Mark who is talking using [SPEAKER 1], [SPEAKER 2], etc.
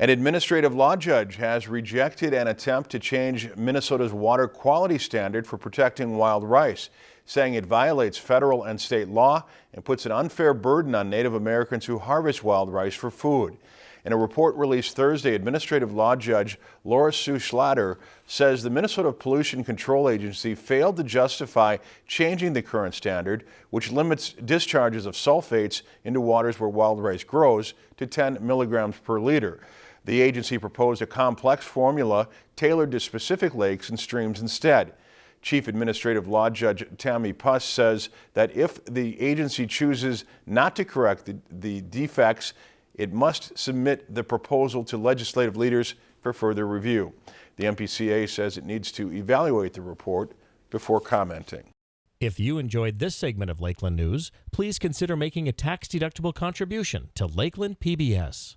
[SPEAKER 1] An administrative law judge has rejected an attempt to change Minnesota's water quality standard for protecting wild rice, saying it violates federal and state law and puts an unfair burden on Native Americans who harvest wild rice for food. In a report released Thursday, Administrative Law Judge Laura Sue Schlatter says the Minnesota Pollution Control Agency failed to justify changing the current standard, which limits discharges of sulfates into waters where wild rice grows to 10 milligrams per liter. The agency proposed a complex formula tailored to specific lakes and streams instead. Chief Administrative Law Judge Tammy Pust says that if the agency chooses not to correct the, the defects, it must submit the proposal to legislative leaders for further review. The MPCA says it needs to evaluate the report before commenting.
[SPEAKER 2] If you enjoyed this segment of Lakeland News, please consider making a tax-deductible contribution to Lakeland PBS.